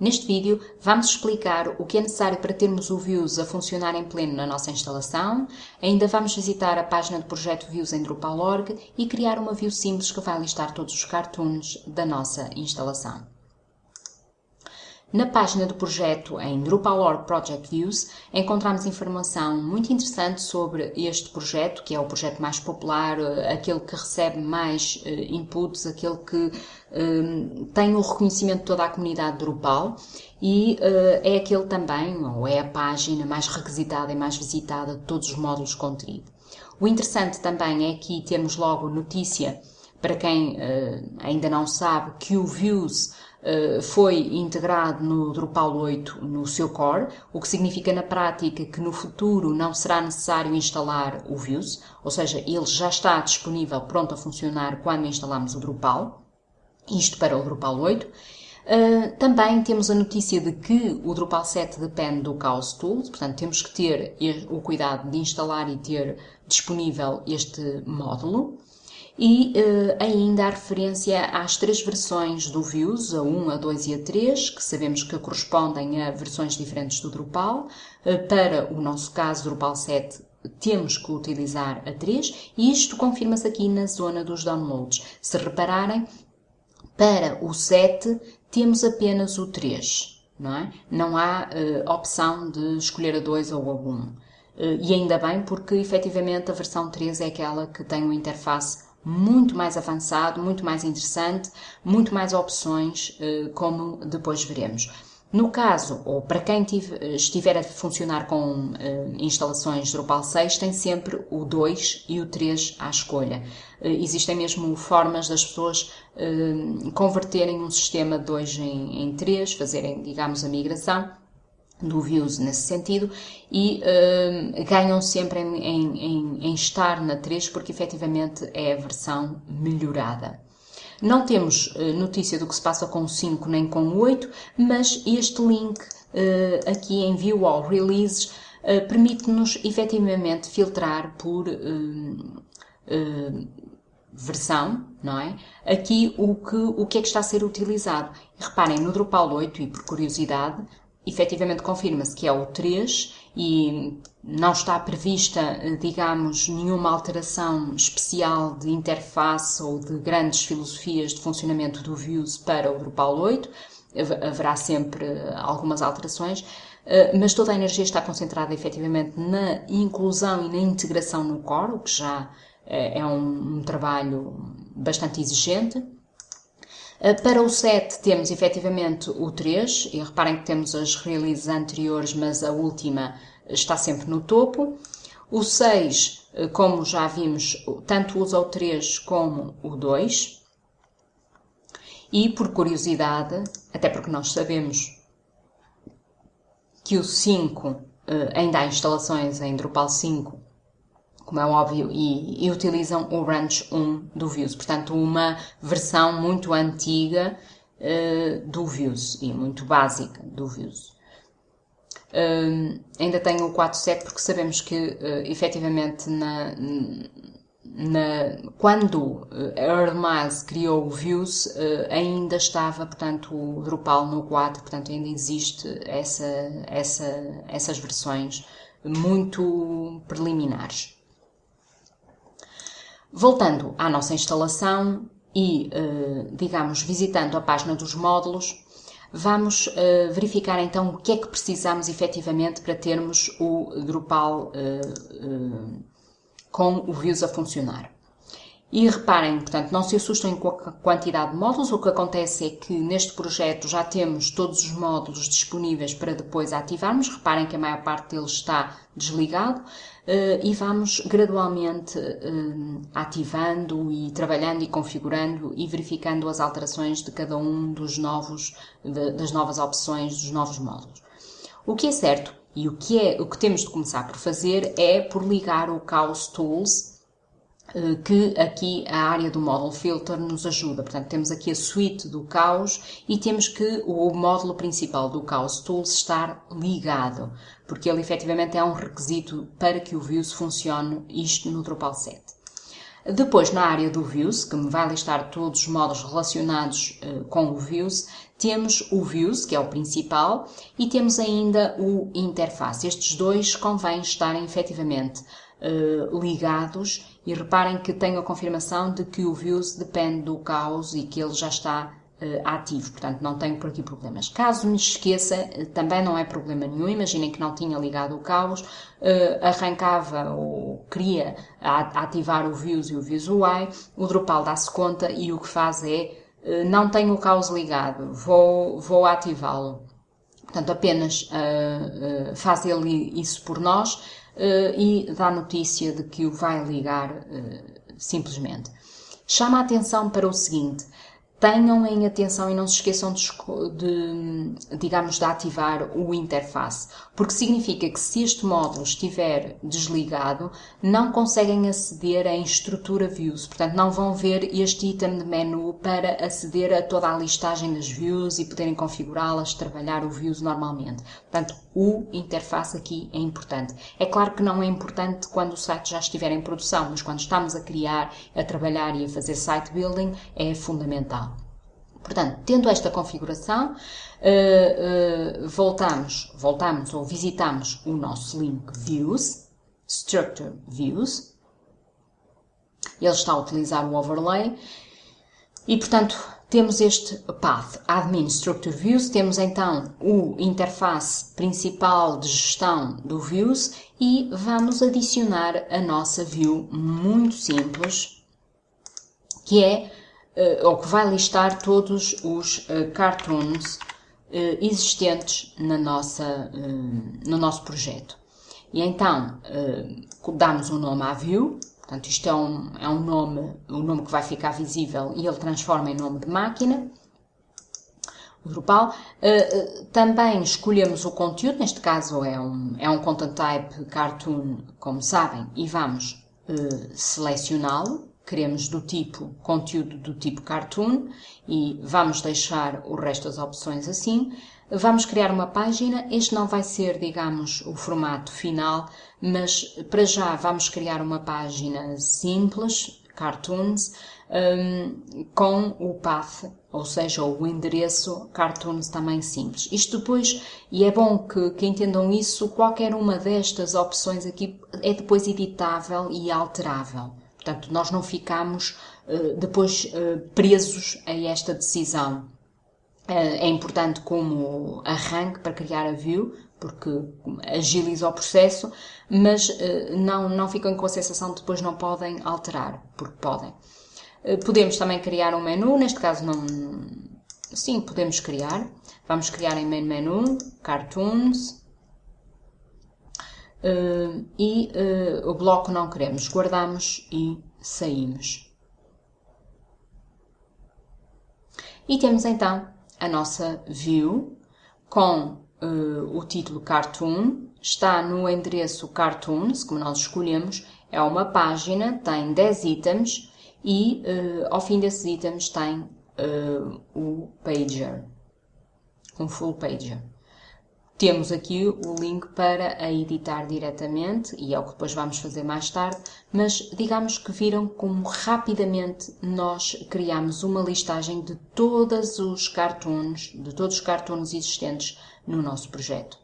Neste vídeo vamos explicar o que é necessário para termos o Views a funcionar em pleno na nossa instalação, ainda vamos visitar a página do projeto Views em Drupal.org e criar uma view simples que vai listar todos os cartoons da nossa instalação. Na página do projeto em Drupal.org Project Views encontramos informação muito interessante sobre este projeto, que é o projeto mais popular, eh, aquele que recebe mais uh, inputs, aquele que uh, tem o reconhecimento de toda a comunidade Drupal e uh, é aquele também, ou é a página mais requisitada e mais visitada de todos os módulos contido. O interessante também é aqui termos logo notícia, para quem ainda não sabe, que o Views eh, foi integrado no Drupal 8 no seu core, o que significa na prática que no futuro não será necessário instalar o Views, ou seja, ele já está disponível, pronto a funcionar quando instalamos o Drupal, isto para o Drupal 8. Uh, eh, também temos a notícia de que o Drupal 7 depende do Chaos Tools, portanto temos que ter o cuidado de instalar e ter disponível este módulo e uh, ainda a referência às três versões do Views, a 1, a 2 e a 3, que sabemos que correspondem a versões diferentes do Drupal. Uh, para o nosso caso, Drupal 7, temos que utilizar a 3 e isto confirma-se aqui na zona dos downloads. Se repararem, para o 7 temos apenas o 3, não é? Não há uh, opção de escolher a 2 ou a 1. e ainda bem, porque efetivamente a versão 3 é aquela que tem uma interface muito mais avançado, muito mais interessante, muito mais opções, eh, como depois veremos. No caso, ou para quem estiver a funcionar com uh, instalações Drupal 6, tem sempre o 2 e o 3 à escolha. Uh, existem mesmo formas das pessoas converterem um sistema 2 em, em 3, fazerem, digamos, a migração do views nesse sentido e uh, ganham sempre em, em, em, estar na 3 porque efetivamente é a versão melhorada. Não temos uh, notícia do que se passa com o 5 nem com o 8, mas este link uh, aqui em View All Releases permite-nos efetivamente filtrar por versão, não é? Aqui o que, o que é que está a ser utilizado. reparem, no Drupal 8, e por curiosidade, efetivamente confirma-se que é o 3 e não está prevista, digamos, nenhuma alteração especial de interface ou de grandes filosofias de funcionamento do Views para o Drupal 8. Haverá sempre algumas alterações, eh, mas toda a energia está concentrada efetivamente na inclusão e na integração no core, o que já eh, é um trabalho bastante exigente. Eh, para o 7 temos efetivamente o 3, e reparem que temos as releases anteriores, mas a última está sempre no topo. O 6, eh, como já vimos, tanto usa o 3 como o 2. E por curiosidade, até porque nós sabemos que o 5 eh, ainda há instalações em Drupal 5 como é óbvio, e, e, utilizam o Ranch 1 do Views, portanto, uma versão muito antiga uh, do Views e muito básica do Views. Uh, ainda tenho o 4.7 porque sabemos que, uh, efetivamente, na, na, quando a Earl Miles criou o Views, uh, ainda estava, portanto, o Drupal no 4, portanto, ainda existe essa, essa, essas versões muito preliminares. Voltando à nossa instalação e, eh, digamos, visitando a página dos módulos, vamos eh, verificar então o que é que precisamos efetivamente para termos o Drupal eh, com o Views a funcionar. E reparem, portanto, não se assustem com a quantidade de módulos. O que acontece é que neste projeto já temos todos os módulos disponíveis para depois ativarmos. Reparem que a maior parte deles está desligado uh, e vamos gradualmente uh, ativando e trabalhando e configurando e verificando as alterações de cada um dos novos, das novas opções dos novos módulos. O que é certo e o que, é, o que temos de começar por fazer é por ligar o Chaos Tools eh, que aqui a área do Model Filter nos ajuda. Portanto, temos aqui a suite do Caos e temos que o módulo principal do Caos Tools estar ligado, porque ele efetivamente é um requisito para que o Views funcione isto no Drupal 7. Depois, na área do Views, que me vai listar todos os modos relacionados uh, com o Views, temos o Views, que é o principal, e temos ainda o Interface. Estes dois convém estarem efetivamente uh, ligados. E reparem que tenho a confirmação de que o Views depende do caos e que ele já está uh, ativo, portanto não tenho por aqui problemas. Caso me esqueça, também não é problema nenhum, imaginem que não tinha ligado o caos, uh, arrancava ou queria ativar o Views e o Views UI, o Drupal dá-se conta e o que faz é eh, não tenho o caos ligado, vou, vou ativá-lo. Portanto, apenas uh, uh, faz ele isso por nós. uh, e dá notícia de que o vai ligar simplesmente. Chama a atenção para o seguinte: tenham em atenção e não se esqueçam de, de, digamos, de ativar o interface, porque significa que se este módulo estiver desligado, não conseguem aceder em estrutura views, portanto não vão ver este item de menu para aceder a toda a listagem das views e poderem configurá-las, trabalhar o views normalmente. Portanto, o interface aqui é importante. É claro que não é importante quando o site já estiver em produção, mas quando estamos a criar, a trabalhar e a fazer site building, é fundamental. Portanto, tendo esta configuração, uh, uh, voltamos, voltamos ou visitamos o nosso link Views, Structure Views. Ele está a utilizar o overlay e, portanto, temos este path admin structure views, temos então o interface principal de gestão do views e vamos adicionar a nossa view muito simples, que é, ou que vai listar todos os uh, cartoons uh, existentes na nossa, no nosso projeto. E então, damos um nome à view, Portanto, isto é um, é um nome, um nome que vai ficar visível e ele transforma em nome de máquina. O Drupal. Também escolhemos o conteúdo, neste caso é um, é um content type cartoon, como sabem, e vamos selecioná-lo. Queremos do tipo, conteúdo do tipo cartoon e vamos deixar o resto das opções assim. Vamos criar uma página, este não vai ser, digamos, o formato final, mas para já vamos criar uma página simples, cartoons, um, com o path, ou seja, o endereço cartoons também simples. Isto depois, e é bom que, que entendam isso, qualquer uma destas opções aqui é depois editável e alterável. Portanto, nós não ficamos uh, depois uh, presos a esta decisão. Eh, é importante como arranque para criar a view, porque agiliza o processo, mas eh, não, não ficam com a sensação de depois não podem alterar, porque podem. Eh, podemos também criar um menu, neste caso não... Sim, podemos criar. Vamos criar em main menu, cartoons, e o bloco não queremos, guardamos e saímos. E temos então a nossa view com uh, o título Cartoon, está no endereço Cartoons, como nós escolhemos, é uma página, tem 10 itens e uh, ao fim desses itens tem uh, o pager, um full pager. Temos aqui o link para a editar diretamente e é o que depois vamos fazer mais tarde, mas digamos que viram como rapidamente nós criamos uma listagem de todos os cartoons, de todos os cartoons existentes no nosso projeto.